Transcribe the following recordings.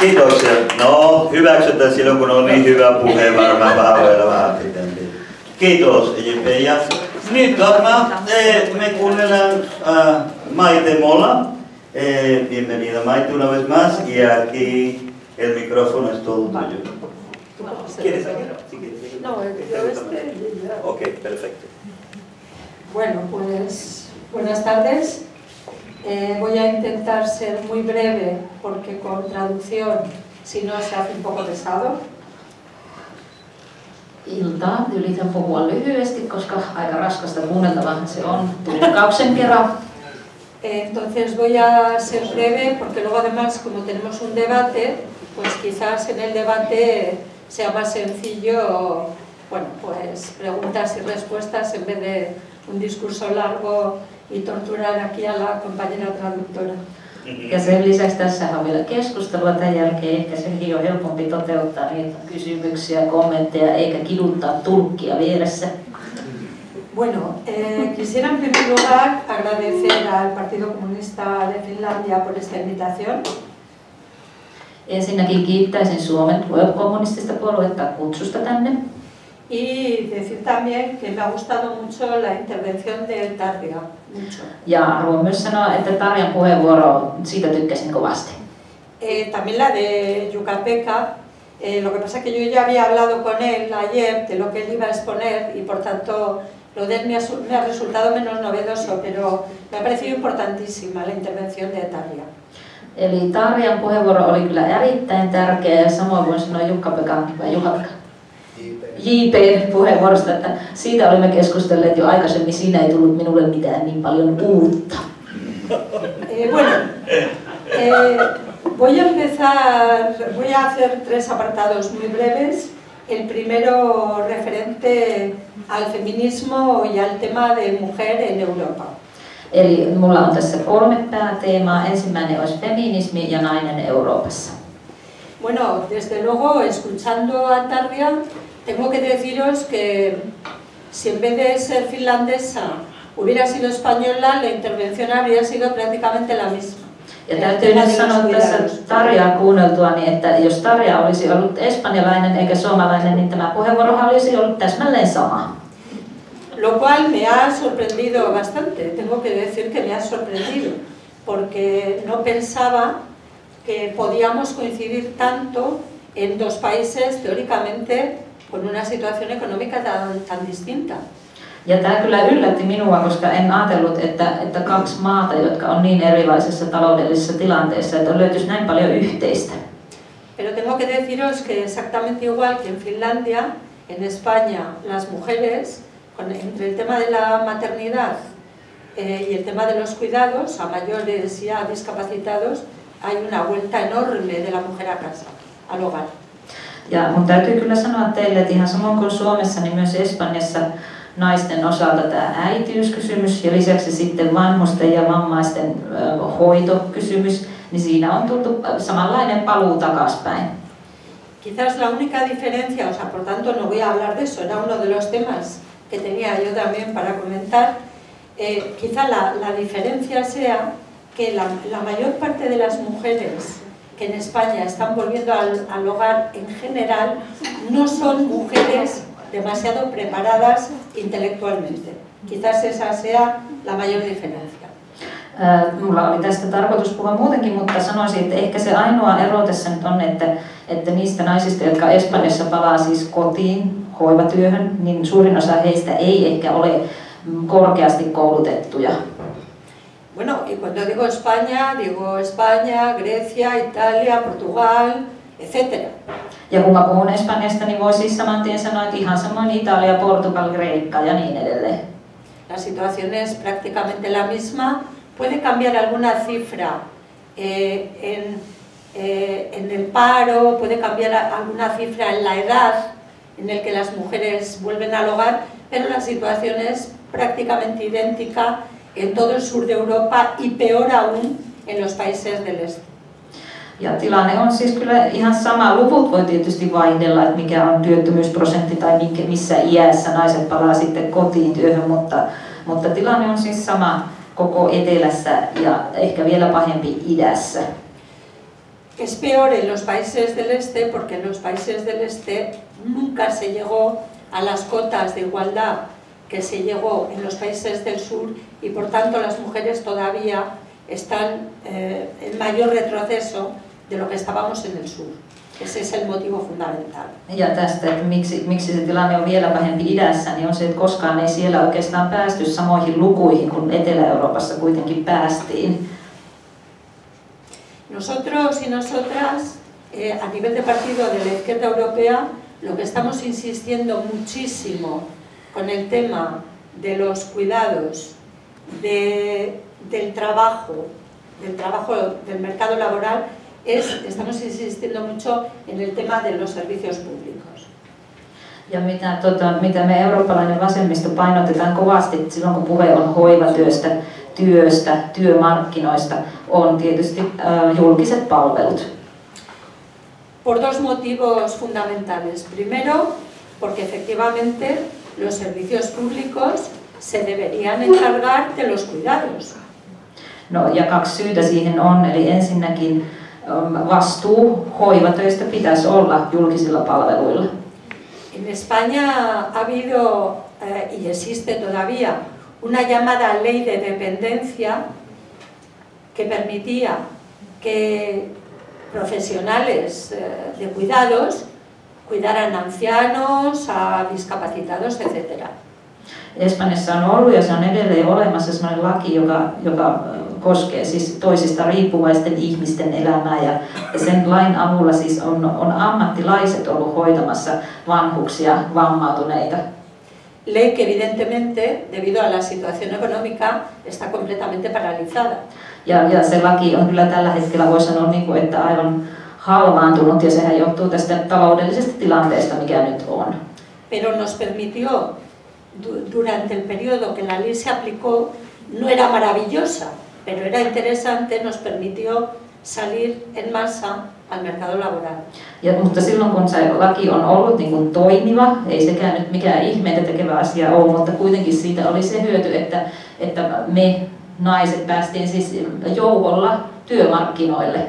Kiitoksia. No, hyväksytään silloin, kun on niin hyvä puhe, varmaan vähän vähän. Kiitos, EJP. Ja nyt varmaan me kuunnellaan Maite Mola. Bienvenida Maite una vez más y aquí el micrófono es todo tuyo. ¿Quieres seguir. No, yo este... Ok, perfecto. Bueno, pues buenas tardes. Eh, voy a intentar ser muy breve porque con traducción, si no, se hace un poco pesado. Iltaa. Yritän puhua lyhyesti, koska aika raskasta kuunneltavaa se on tulkkauksen kerran. Entonces voy a ser breve porque luego además como tenemos un debate, pues quizás en el debate sea más sencillo, bueno, pues preguntas y respuestas en vez de un discurso largo y torturar aquí a la compañera traductora. Ja sen lisäksi tässä on vielä keskustelua tämän jälkeen. Ehkä sekin on helpompi toteuttaa niitä kysymyksiä ja kommentteja, eikä kiduttaa tulkkia vieressä. Bueno, eh, quisiera en primer lugar agradecer al Partido Comunista de Finlandia por esta invitación. Ensinnäkin kiittäisin Suomen kommunistista puoluetta kutsusta tänne. Y decir también que me ha gustado mucho la intervención de Tarja, mucho. Ja haluan myös sanoa, että Tarjan puheenvuoro, siitä tykkäsin kovasti. Eh, también la de Yucateca, eh, lo que pasa es que yo ya había hablado con él ayer de lo que él iba a exponer y por tanto lo de él me ha, me ha resultado menos novedoso, pero me ha parecido importantísima la intervención de Tarja. Eli Tarjan puheenvuoro oli kyllä erittäin tärkeä ja samoin voin sanoa Jukka-Pekan Juha-Pekka JP-puheenvuorosta, että siitä olimme keskustelleet jo aikaisemmin, siinä ei tullut minulle mitään niin paljon uutta. Eh, bueno, eh, voy a empezar, voy a hacer tres apartados muy breves. El primero referente al feminismo y al tema de mujer en Europa. Eli mulla on tässä kolme pääteemaa. Ensimmäinen olisi feminismi ja nainen Euroopassa. Bueno, desde luego, escuchando a Tarja, tengo que deciros que si en vez de ser finlandesa hubiera sido española, la intervención habría sido prácticamente la misma. Ja täytyy nyt sanoa tässä Tarjaa kuunneltua, niin että jos Tarja olisi ollut espanjalainen eikä suomalainen, niin tämä puheenvuoro olisi ollut täsmälleen sama. Lo cual me ha sorprendido bastante, tengo que decir que me ha sorprendido, porque no pensaba que podíamos coincidir tanto en dos países teóricamente con una situación económica tan, tan distinta. Ja tämä kyllä yllätti minua, koska en ajatellut, että, että kaksi maata, jotka on niin erilaisessa taloudellisessa tilanteessa, että löytyisi näin paljon yhteistä. Pero tengo que deciros que exactamente igual que en Finlandia, en España, las mujeres, con, entre el tema de la maternidad eh, y el tema de los cuidados a mayores y a discapacitados, hay una vuelta enorme de la mujer a casa, al hogar. Ja mun täytyy kyllä sanoa teille, että ihan samoin kuin Suomessa, niin myös Espanjassa naisten osalta tämä äitiyskysymys ja lisäksi sitten vanhusten ja vammaisten hoitokysymys, niin siinä on tultu samanlainen paluu takaspäin. Quizás la única diferencia, o sea, por tanto no voy a hablar de eso, era uno de los temas que tenía yo también para comentar, eh, quizá la, la diferencia sea que la, la mayor parte de las mujeres que en España están volviendo al, hogar en general no son mujeres demasiado preparadas intelectualmente. Quizás esa sea la mayor diferencia. Mulla oli tästä tarkoitus puhua muutenkin, mutta sanoisin, että ehkä se ainoa ero tässä nyt on, että, että niistä naisista, jotka Espanjassa palaa siis kotiin hoivatyöhön, niin suurin osa heistä ei ehkä ole korkeasti koulutettuja. Bueno, y cuando digo España, digo España, Grecia, Italia, Portugal, etc. Ja kun mä puhun Espanjasta, niin voi siis saman tien sanoa, että ihan samoin Italia, Portugal, Kreikka ja niin edelleen. La situación es prácticamente la misma. Puede cambiar alguna cifra eh, en, eh, en el paro, puede cambiar alguna cifra en la edad en el que las mujeres vuelven al hogar, pero la situación es prácticamente idéntica en todo el sur de Europa y peor aún en los países del este. Ja tilanne on siis kyllä ihan sama. Luvut voi tietysti vaihdella, että mikä on työttömyysprosentti tai missä iässä naiset palaa sitten kotiin työhön, mutta, mutta tilanne on siis sama koko etelässä ja ehkä vielä pahempi idässä. es peor en los países del este porque en los países del este nunca se llegó a las cotas de igualdad que se llegó en los países del sur y por tanto las mujeres todavía están eh, en mayor retroceso de lo que estábamos en el sur. Ese es el motivo fundamental. Ja tästä, että miksi, miksi se tilanne on vielä pahempi idässä, niin on se, että koskaan ei siellä oikeastaan päästy samoihin lukuihin kuin Etelä-Euroopassa kuitenkin päästiin. Nosotros y nosotras, eh, a nivel de partido de la izquierda europea, lo que estamos insistiendo muchísimo con el tema de los cuidados, de, del trabajo, del trabajo del mercado laboral, es, estamos insistiendo mucho en el tema de los servicios públicos. Ja mitä, tota, mitä me eurooppalainen vasemmisto painotetaan kovasti silloin, kun puhe on hoivatyöstä, työstä, työmarkkinoista, on tietysti äh, julkiset palvelut. Por dos motivos fundamentales. Primero, porque efectivamente los servicios públicos se deberían encargar de los cuidados. No, ja kaksi syytä siihen on, eli ensinnäkin ähm, vastuu hoivatöistä pitäisi olla julkisilla palveluilla. En España ha habido eh, y existe todavía una llamada ley de dependencia que permitía que profesionales eh, de cuidados cuidaran a ancianos, a discapacitados, etc. Espanjassa on ollut ja se on edelleen olemassa sellainen laki, joka, joka koskee siis toisista riippuvaisten ihmisten elämää ja sen lain avulla siis on, on ammattilaiset ollut hoitamassa vanhuksia, vammautuneita. Ley que evidentemente, debido a la situación económica, está completamente paralizada. Ja, ja se laki on kyllä tällä hetkellä, voi sanoa, niin kuin, että aivan halvaantunut ja sehän johtuu tästä taloudellisesta tilanteesta, mikä nyt on. Pero nos permitió, du- durante el periodo que la ley se aplicó, no era maravillosa, pero era interesante, nos permitió salir en masa al mercado laboral. Ja, mutta silloin kun se laki on ollut niin kuin toimiva, ei sekään nyt mikään ihmeitä tekevä asia ole, mutta kuitenkin siitä oli se hyöty, että, että me naiset päästiin siis joukolla työmarkkinoille.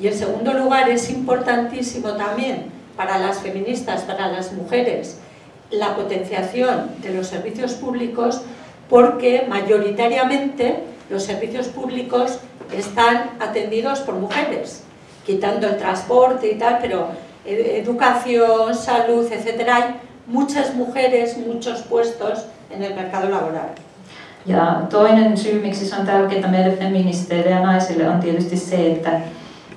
Y en segundo lugar, es importantísimo también para las feministas, para las mujeres, la potenciación de los servicios públicos porque mayoritariamente los servicios públicos están atendidos por mujeres, quitando el transporte y tal, pero eh, educación, salud, etcétera, hay muchas mujeres, muchos puestos en el mercado laboral. Ja toinen syy, miksi se on tärkeää meille feministeille ja naisille, on tietysti se, että,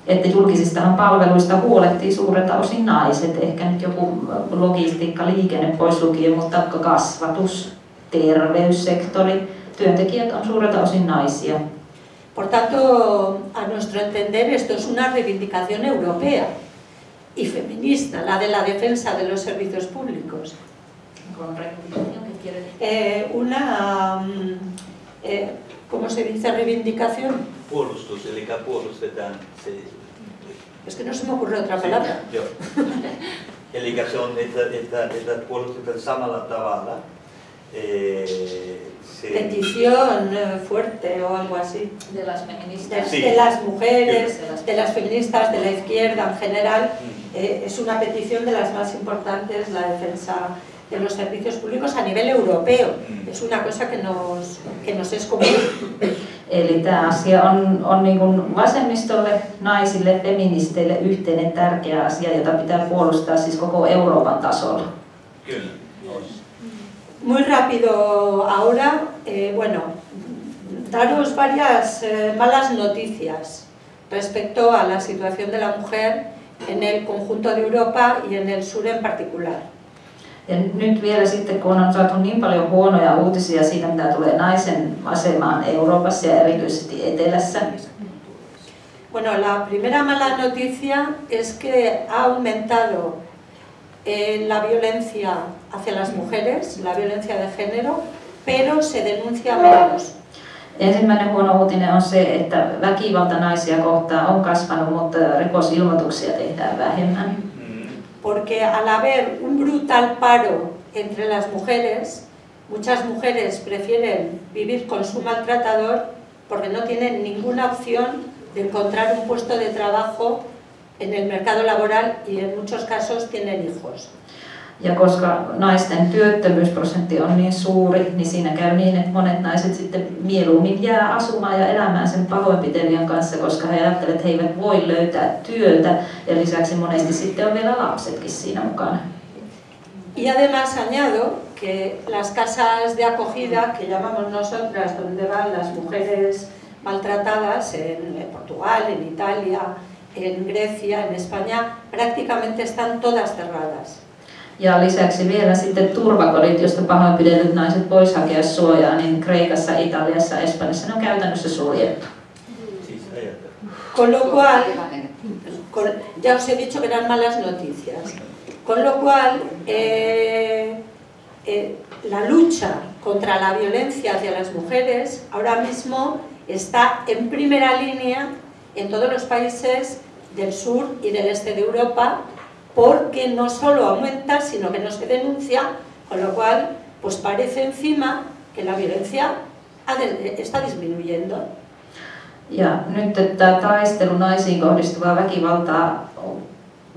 että julkisistahan palveluista huolehtii suurelta osin naiset. Ehkä nyt joku logistiikka, liikenne pois lukien, mutta kasvatus, terveyssektori, työntekijät on suurelta osin naisia. Por tanto, a nuestro entender, esto es una reivindicación europea y feminista, la de la defensa de los servicios públicos. Eh, una, mm, eh, ¿cómo se dice reivindicación? Puolustus, eli puolustetaan se... Es que no se me ocurre otra palabra. Joo. Eli se on, että, että, että puolustetaan samalla tavalla. Eh, se, Petición eh, fuerte o algo así. De las De, feministas. Sí. de las mujeres, Sí, de las- de las feministas, de la izquierda en general, Mm. eh, es una petición de las más importantes, la defensa de los servicios públicos a nivel europeo. Mm. Es una cosa que nos, que nos es común. Eli tämä asia on, on niin kuin vasemmistolle, naisille, feministeille yhteinen tärkeä asia, jota pitää puolustaa siis koko Euroopan tasolla. Kyllä. Muy rápido ahora, eh, bueno, daros varias eh, malas noticias respecto a la situación de la mujer en el conjunto de Europa y en el sur en particular. Ja nyt vielä sitten, kun on saatu niin paljon huonoja uutisia siitä, mitä tulee naisen asemaan Euroopassa ja erityisesti Etelässä, Bueno, la primera mala noticia es que ha aumentado eh, la violencia hacia las mujeres, la violencia de género, pero se denuncia menos. Ensimmäinen huono uutinen on se, että väkivalta naisia kohtaan on kasvanut, mutta rikosilmoituksia tehdään vähemmän. Porque al haber un brutal paro entre las mujeres, muchas mujeres prefieren vivir con su maltratador porque no tienen ninguna opción de encontrar un puesto de trabajo en el mercado laboral y en muchos casos tienen hijos. Ja koska naisten työttömyysprosentti on niin suuri, niin siinä käy niin, että monet naiset sitten mieluummin jää asumaan ja elämään sen pahoinpitelijän kanssa, koska he ajattelevat, että he eivät voi löytää työtä ja lisäksi monesti sitten on vielä lapsetkin siinä mukana. Y además añado que las casas de acogida que llamamos nosotras, donde van las mujeres maltratadas en Portugal, en Italia, en Grecia, en España, prácticamente están todas cerradas. Ja lisäksi vielä sitten turvakodit, joista pahoinpidellyt naiset vois hakea suojaa, niin Kreikassa, Italiassa, Espanjassa ne on käytännössä suljettu. Con lo cual, con, ya os he dicho que eran malas noticias. Con lo cual, eh, eh, la lucha contra la violencia hacia las mujeres ahora mismo está en primera línea en todos los países del sur y del este de Europa porque no solo aumenta, sino que no se denuncia, con lo cual pues parece encima que la violencia está disminuyendo. Ja nyt tämä taistelu naisiin kohdistuvaa väkivaltaa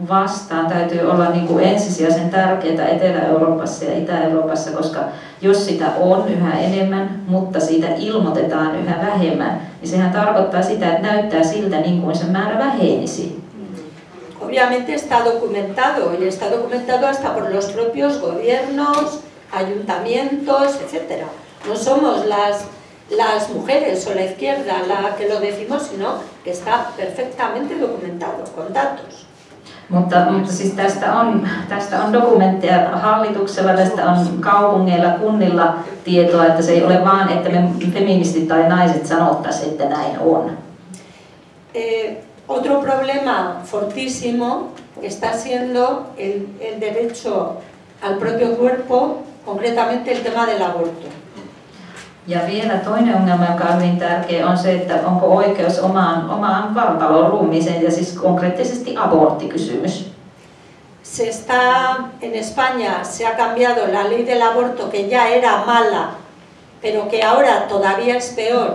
vastaan täytyy olla niin kuin ensisijaisen tärkeää Etelä-Euroopassa ja Itä-Euroopassa, koska jos sitä on yhä enemmän, mutta siitä ilmoitetaan yhä vähemmän, niin sehän tarkoittaa sitä, että näyttää siltä niin kuin se määrä vähenisi. Obviamente está documentado y está documentado hasta por los propios gobiernos, ayuntamientos, etc. No somos las, las mujeres o la izquierda la que lo decimos, sino que está perfectamente documentado con datos. Mutta, mutta siis tästä on, tästä on dokumentteja hallituksella, tästä on kaupungeilla, kunnilla tietoa, että se ei ole vaan, että me feministit tai naiset sanottaisiin, että näin on. Eh, otro problema fortísimo está siendo el, el derecho al propio cuerpo, concretamente el tema del aborto. Ja vielä toinen ongelma, joka on hyvin tärkeä, on se, että onko oikeus omaan, omaan vartaloon ruumiiseen ja siis konkreettisesti aborttikysymys. Se está, en España se ha cambiado la ley del aborto que ya era mala, pero que ahora todavía es peor,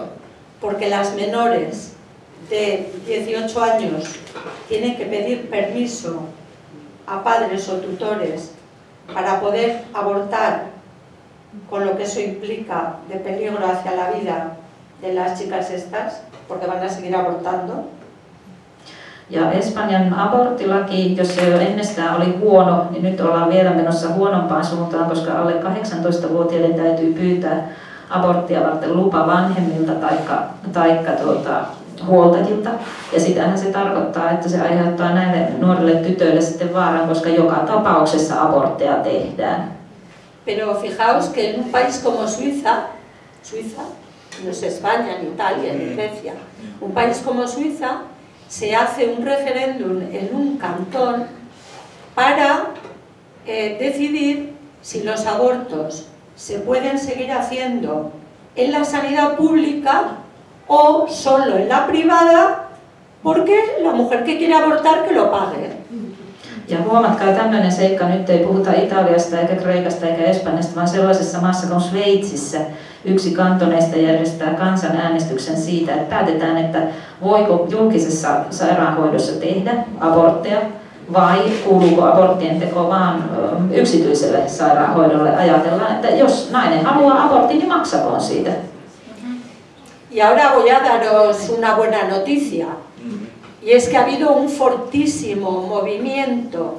porque las menores de 18 años tienen que pedir permiso a padres o tutores para poder abortar con lo que eso implica de peligro hacia la vida de las chicas estas, porque van a seguir abortando. Ja Espanjan aborttilaki, jos se jo ennestään oli huono, niin nyt ollaan vielä menossa huonompaan suuntaan, koska alle 18-vuotiaiden täytyy pyytää aborttia varten lupa vanhemmilta taikka, taikka tuota, huoltajilta. Ja sitähän se tarkoittaa, että se aiheuttaa näille nuorille tytöille sitten vaaran, koska joka tapauksessa abortteja tehdään. Pero fijaos que en un país como Suiza, Suiza, no es España, ni Italia, ni mm. Grecia, un país como Suiza, se hace un referéndum en un cantón para eh, decidir si los abortos se pueden seguir haciendo en la sanidad pública o solo en la privada, porque la mujer que quiere abortar que lo pague. Ja huomatkaa tämmöinen seikka, nyt ei puhuta Italiasta eikä Kreikasta eikä Espanjasta, vaan sellaisessa maassa kuin Sveitsissä yksi kantoneista järjestää kansanäänestyksen siitä, että päätetään, että voiko julkisessa sairaanhoidossa tehdä abortteja vai kuuluuko aborttien teko vaan yksityiselle sairaanhoidolle. Ajatellaan, että jos nainen haluaa abortin, niin maksakoon siitä. Y ahora voy a daros una buena noticia. Y es que ha habido un fortísimo movimiento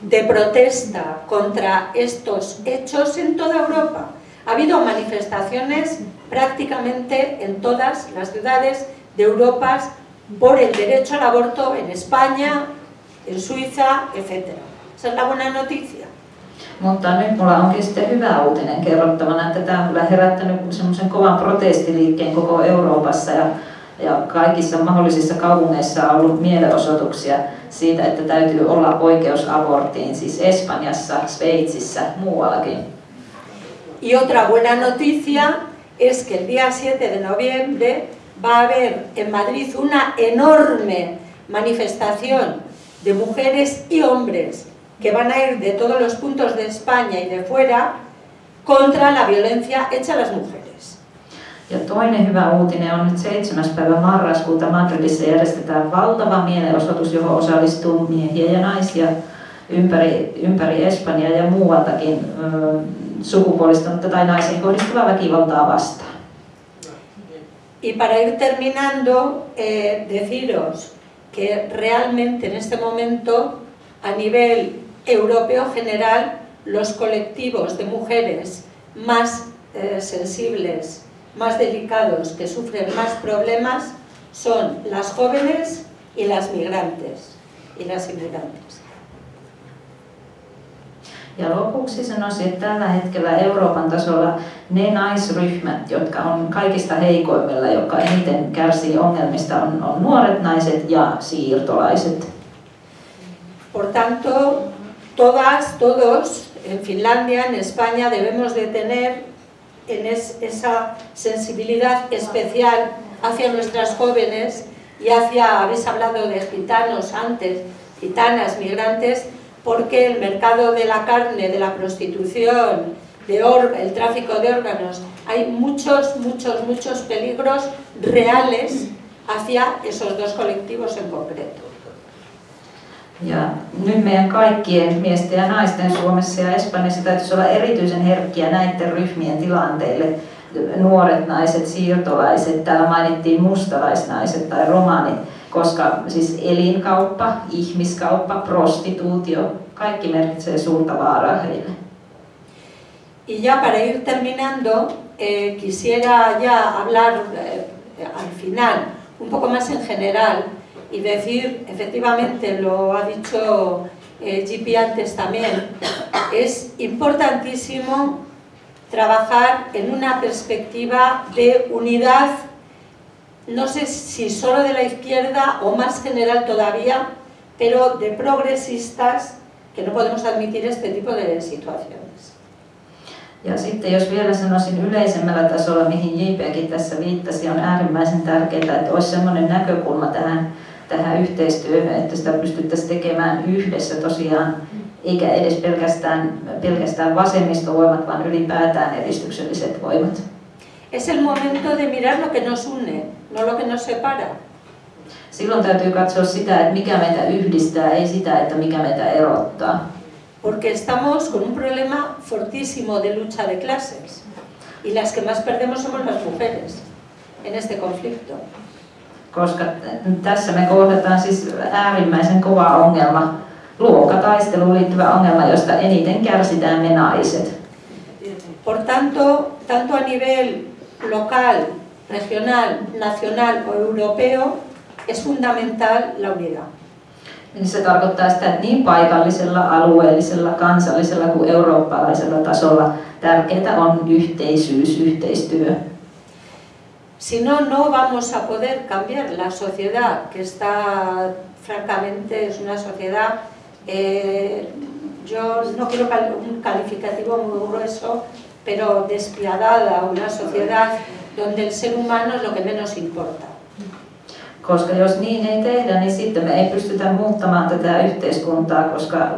de protesta contra estos hechos en toda Europa. Ha habido manifestaciones prácticamente en todas las ciudades de Europa por el derecho al aborto en España, en Suiza, etc. Esa es la buena noticia. Mutta nyt mulla onkin sitten hyvä uutinen kerrottavana, että tämä on kyllä herättänyt semmoisen kovan protestiliikkeen koko Euroopassa ja ja kaikissa mahdollisissa kaupungeissa on ollut mielenosoituksia siitä, että täytyy olla oikeus aborttiin, siis Espanjassa, Sveitsissä, muuallakin. Y otra buena noticia es que el día 7 de noviembre va a haber en Madrid una enorme manifestación de mujeres y hombres que van a ir de todos los puntos de España y de fuera contra la violencia hecha a las mujeres. Ja toinen hyvä uutinen on nyt 7. päivä marraskuuta Madridissa järjestetään valtava mielenosoitus, johon osallistuu miehiä ja naisia ympäri, ympäri Espanjaa ja muualtakin ö, sukupuolistunutta tai naisiin kohdistuvaa väkivaltaa vastaan. Y para ir terminando, eh, deciros que realmente en este momento, a nivel europeo general, los colectivos de mujeres más eh, sensibles, más delicados, que sufren más problemas, son las jóvenes y las migrantes y las inmigrantes. Ja lopuksi sanoisin, että tällä hetkellä Euroopan tasolla ne naisryhmät, jotka on kaikista heikoimmilla, jotka eniten kärsii ongelmista, on, on nuoret naiset ja siirtolaiset. Por tanto, todas, todos, en Finlandia, en España, debemos de tener en es, esa sensibilidad especial hacia nuestras jóvenes y hacia, habéis hablado de gitanos antes, gitanas, migrantes, porque el mercado de la carne, de la prostitución, de el tráfico de órganos, hay muchos, muchos, muchos peligros reales hacia esos dos colectivos en concreto. Ja nyt meidän kaikkien miesten ja naisten Suomessa ja Espanjassa täytyisi olla erityisen herkkiä näiden ryhmien tilanteille. Nuoret naiset, siirtolaiset, täällä mainittiin mustalaisnaiset tai romanit koska siis elinkauppa, ihmiskauppa, prostituutio, kaikki merkitsee suurta vaaraa heille. Y ya para ir terminando, eh, quisiera ya hablar eh, al final, un poco más en general, y decir, efectivamente, lo ha dicho eh, antes también, es importantísimo trabajar en una perspectiva de unidad no sé si solo de la izquierda o más general todavía, pero de progresistas que no podemos admitir este tipo de situaciones. Ja sitten jos vielä sanoisin yleisemmällä tasolla, mihin JPkin tässä viittasi, on äärimmäisen tärkeää, että olisi sellainen näkökulma tähän, tähän yhteistyöhön, että sitä pystyttäisiin tekemään yhdessä tosiaan, eikä edes pelkästään, pelkästään vasemmistovoimat, vaan ylipäätään edistykselliset voimat. Es el momento de mirar lo que nos une, no lo que nos separa. Silloin täytyy katsoa sitä, että mikä meitä yhdistää, ei sitä, että mikä meitä erottaa. Porque estamos con un problema fortísimo de lucha de clases. Y las que más perdemos somos las mujeres en este conflicto. Koska tässä me kohdataan siis äärimmäisen kova ongelma, luokkataisteluun liittyvä ongelma, josta eniten kärsitään me naiset. Por tanto, tanto a nivel local, regional, nacional o europeo, es fundamental la unidad. Niin se tarkoittaa sitä, että niin paikallisella, alueellisella, kansallisella kuin eurooppalaisella tasolla tärkeää on yhteisyys, yhteistyö. Si no, no vamos a poder cambiar la sociedad, que está, francamente, es una sociedad, eh, yo no quiero un calificativo muy grueso, pero despiadada, una sociedad donde el ser humano es lo que menos importa. Koska jos niin ei tehdä, niin sitten me ei pystytä muuttamaan tätä yhteiskuntaa, koska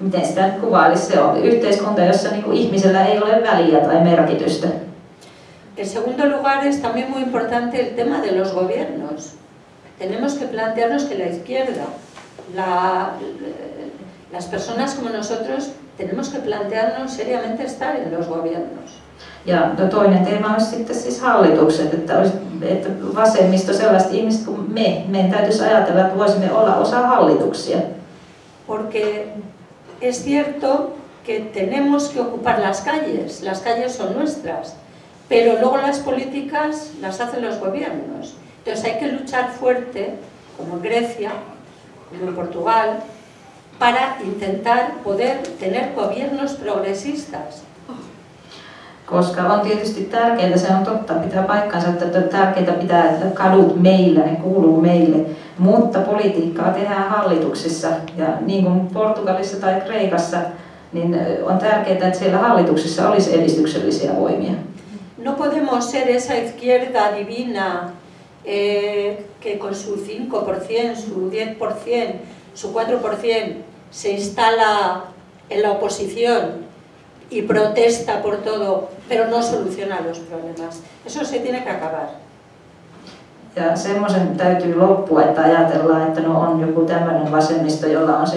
miten sitä nyt kuvailisi, se on yhteiskunta, jossa niin kuin ihmisellä ei ole väliä tai merkitystä. En segundo lugar es también muy importante el tema de los gobiernos. Tenemos que plantearnos que la izquierda, la, las personas como nosotros, tenemos que plantearnos seriamente estar en los gobiernos. Ja toinen teema olisi sitten siis hallitukset, että, olisi, että vasemmisto sellaiset ihmiset kuin me, meidän täytyisi ajatella, että voisimme olla osa hallituksia. Porque es cierto que tenemos que ocupar las calles, las calles son nuestras, pero luego las políticas las hacen los gobiernos. Entonces hay que luchar fuerte, como en Grecia, como en Portugal, para intentar poder tener gobiernos progresistas koska on tietysti tärkeää, se on totta, pitää paikkansa, että on tärkeää pitää että kadut meillä, ne kuuluu meille, mutta politiikkaa tehdään hallituksissa ja niin kuin Portugalissa tai Kreikassa, niin on tärkeää, että siellä hallituksissa olisi edistyksellisiä voimia. No podemos ser esa izquierda divina eh, que con su 5%, su 10%, su 4% se instala en la oposición y protesta por todo, pero no soluciona los problemas. Eso se tiene que acabar. Ja semmoisen täytyy loppua, että ajatellaan, että no on joku tämmöinen vasemmisto, jolla on se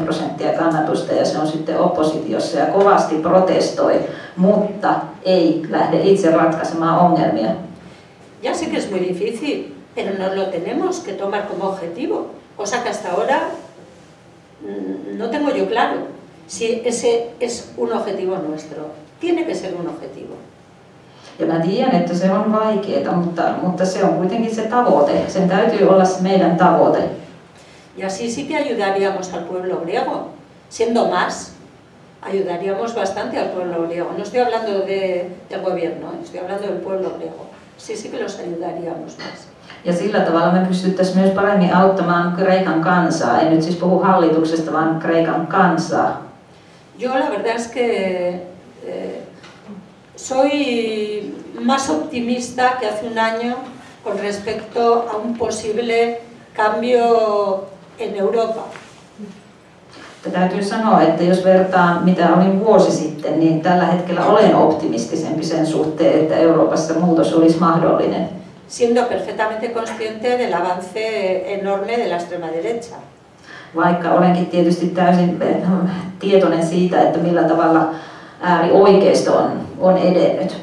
4-10 prosenttia kannatusta ja se on sitten oppositiossa ja kovasti protestoi, mutta ei lähde itse ratkaisemaan ongelmia. Ya sé que es muy difícil, pero nos lo tenemos que tomar como objetivo, cosa que hasta ahora mm, no tengo yo claro si ese es un objetivo nuestro. Tiene que ser un objetivo. Ja mä tiedän, että se on vaikeaa, mutta, mutta se on kuitenkin se tavoite. Sen täytyy olla se meidän tavoite. Y así sí que ayudaríamos al pueblo griego. Siendo más, ayudaríamos bastante al pueblo griego. No estoy hablando de, del gobierno, estoy hablando del pueblo griego. Sí, sí que los ayudaríamos más. Ja sillä tavalla me pystyttäisiin myös paremmin auttamaan Kreikan kansaa. En nyt siis puhu hallituksesta, vaan Kreikan kansaa. Yo la verdad es que eh, soy más optimista que hace un año con respecto a un posible cambio en Europa. Täytyy sanoa, että jos vertaan mitä olin vuosi sitten, niin tällä hetkellä olen optimistisempi sen suhteen, että Euroopassa muutos olisi mahdollinen. Siendo perfectamente consciente del avance enorme de la extrema derecha. Vaikka olenkin tietysti täysin eh, tietoinen siitä, että millä tavalla äärioikeisto on, on edennyt.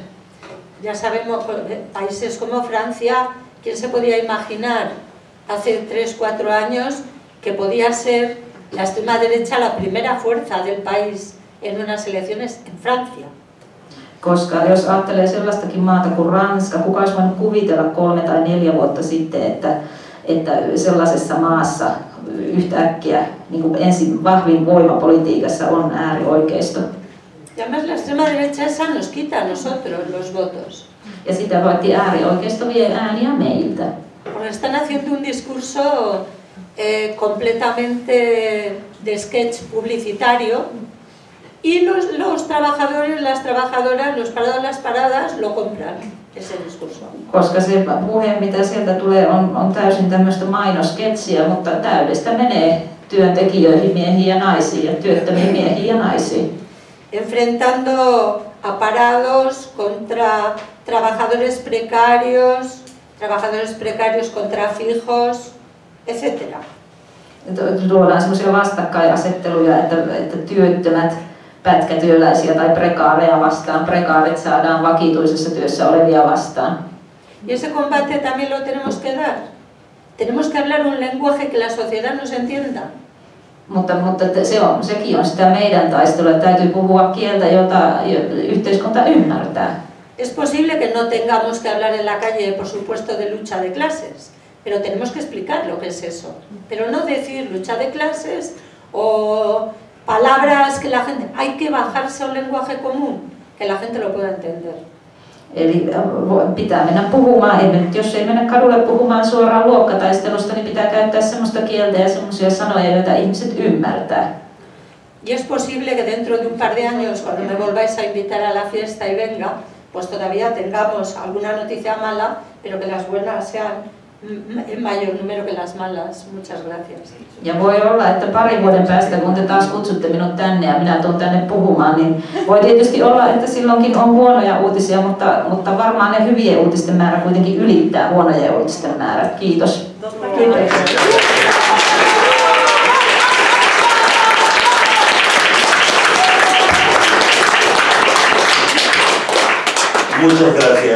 Ya sabemos, países como Francia, ¿quién se podía imaginar hace 3-4 años que podía ser la extrema derecha la primera fuerza del país en unas elecciones en Francia? Koska jos ajattelee sellaistakin maata kuin Ranska, kuka olisi voinut kuvitella kolme tai neljä vuotta sitten, että, että sellaisessa maassa yhtäkkiä niin kuin ensin vahvin voima politiikassa on äärioikeisto. Y además la extrema derecha esa nos quita a nosotros los votos. Ja sitä voitti äärioikeisto vie ääniä meiltä. Porque están haciendo un discurso eh, completamente de sketch publicitario y los, los trabajadores, las trabajadoras, los parados, las paradas lo compran, ese discurso. Koska se puhe, mitä sieltä tulee, on, on täysin tämmöistä mainosketsiä, mutta täydestä menee työntekijöihin, miehiin ja naisiin ja työttömiin miehiin ja naisiin. Enfrentando a parados contra trabajadores precarios, trabajadores precarios contra fijos, etc. Tuodaan semmoisia vastakkainasetteluja, että, että työttömät pätkätyöläisiä tai prekaareja vastaan, prekaarit saadaan vakituisessa työssä olevia vastaan. Y ese combate también lo tenemos que dar. Tenemos que hablar un lenguaje que la sociedad nos entienda. Es posible que no tengamos que hablar en la calle, por supuesto, de lucha de clases, pero tenemos que explicar lo que es eso. Pero no decir lucha de clases o palabras que la gente... Hay que bajarse a un lenguaje común, que la gente lo pueda entender. Eli pitää mennä puhumaan, ei, jos ei mennä kadulle puhumaan suoraan luokkataistelusta, niin pitää käyttää sellaista kieltä ja sellaisia sanoja, joita ihmiset ymmärtää. Y es posible que dentro de un par de años, cuando me volváis a invitar a la fiesta y venga, pues todavía tengamos alguna noticia mala, pero que las buenas sean en mayor número que las malas. Muchas gracias. Ja voi olla, että pari vuoden päästä, kun te taas kutsutte minut tänne ja minä tulen tänne puhumaan, niin voi tietysti olla, että silloinkin on huonoja uutisia, mutta, mutta varmaan ne hyvien uutisten määrä kuitenkin ylittää huonojen uutisten määrät. Kiitos. Kiitos. Muchas gracias.